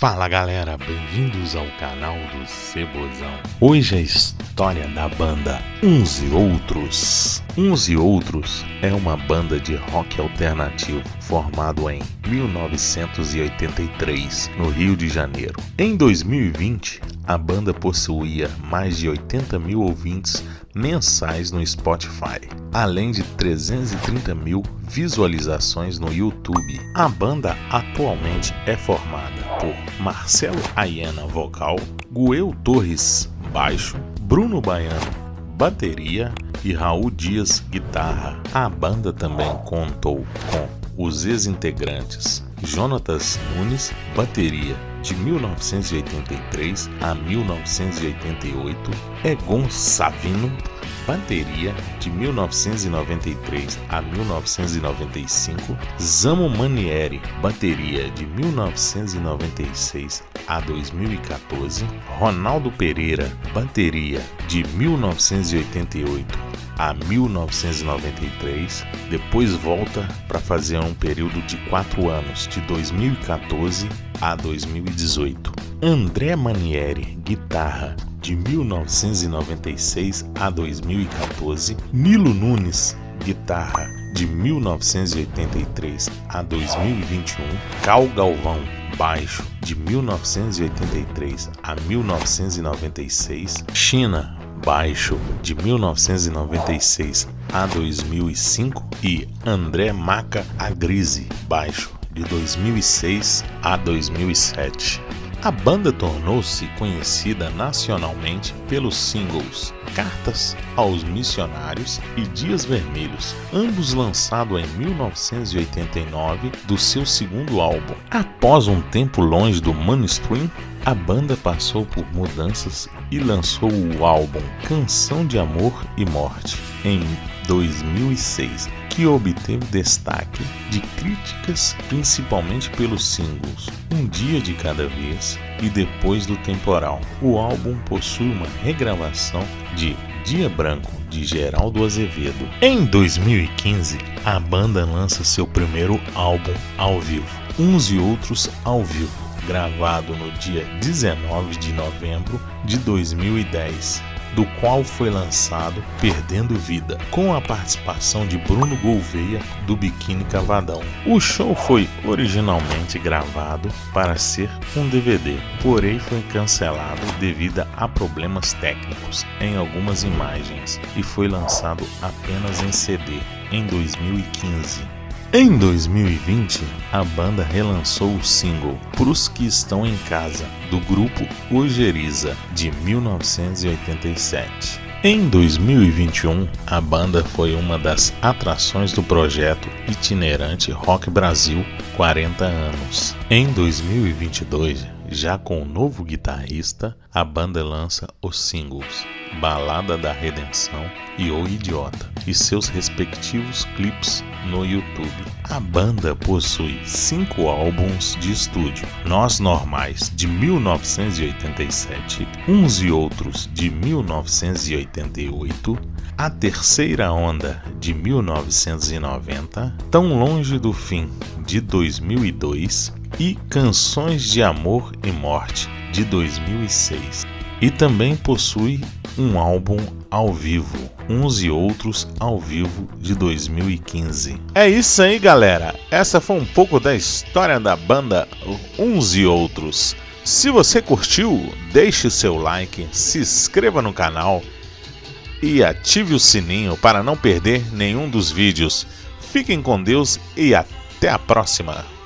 Fala galera, bem-vindos ao canal do Cebozão. Hoje a história da banda Uns e Outros. Uns e Outros é uma banda de rock alternativo formado em 1983 no Rio de Janeiro. Em 2020, a banda possuía mais de 80 mil ouvintes mensais no Spotify, além de 330 mil visualizações no YouTube. A banda atualmente é formada por Marcelo Ayena vocal, Guel Torres baixo, Bruno Baiano bateria e Raul Dias guitarra. A banda também contou com os ex-integrantes Jonatas Nunes, bateria de 1983 a 1988, Egon Savino, bateria de 1993 a 1995, Zamo Manieri, bateria de 1996 a 2014, Ronaldo Pereira, bateria de 1988 a 1993, depois volta para fazer um período de quatro anos, de 2014 a 2018. André Manieri, guitarra, de 1996 a 2014. Nilo Nunes, guitarra, de 1983 a 2021. Cal Galvão, baixo, de 1983 a 1996. China, baixo de 1996 a 2005 e André Maca Agrise, baixo de 2006 a 2007. A banda tornou-se conhecida nacionalmente pelos singles Cartas aos Missionários e Dias Vermelhos, ambos lançados em 1989 do seu segundo álbum. Após um tempo longe do mainstream, a banda passou por mudanças e lançou o álbum Canção de Amor e Morte em 2006, que obteve destaque de críticas principalmente pelos singles Um Dia de Cada Vez e Depois do Temporal. O álbum possui uma regravação de Dia Branco de Geraldo Azevedo. Em 2015, a banda lança seu primeiro álbum ao vivo, Uns e Outros ao Vivo gravado no dia 19 de novembro de 2010, do qual foi lançado Perdendo Vida, com a participação de Bruno Gouveia do Biquíni Cavadão. O show foi originalmente gravado para ser um DVD, porém foi cancelado devido a problemas técnicos em algumas imagens e foi lançado apenas em CD em 2015. Em 2020, a banda relançou o single Pros que estão em casa, do grupo Ojeriza, de 1987. Em 2021, a banda foi uma das atrações do projeto itinerante Rock Brasil 40 anos. Em 2022, já com o novo guitarrista, a banda lança os singles Balada da Redenção e O Idiota e seus respectivos clipes no YouTube. A banda possui cinco álbuns de estúdio: Nós Normais de 1987, Uns e Outros de 1988, A Terceira Onda de 1990, Tão Longe do Fim de 2002 e Canções de Amor e Morte de 2006. E também possui um álbum ao vivo, uns e outros ao vivo de 2015. É isso aí, galera. Essa foi um pouco da história da banda Uns e Outros. Se você curtiu, deixe seu like, se inscreva no canal e ative o sininho para não perder nenhum dos vídeos. Fiquem com Deus e até a próxima!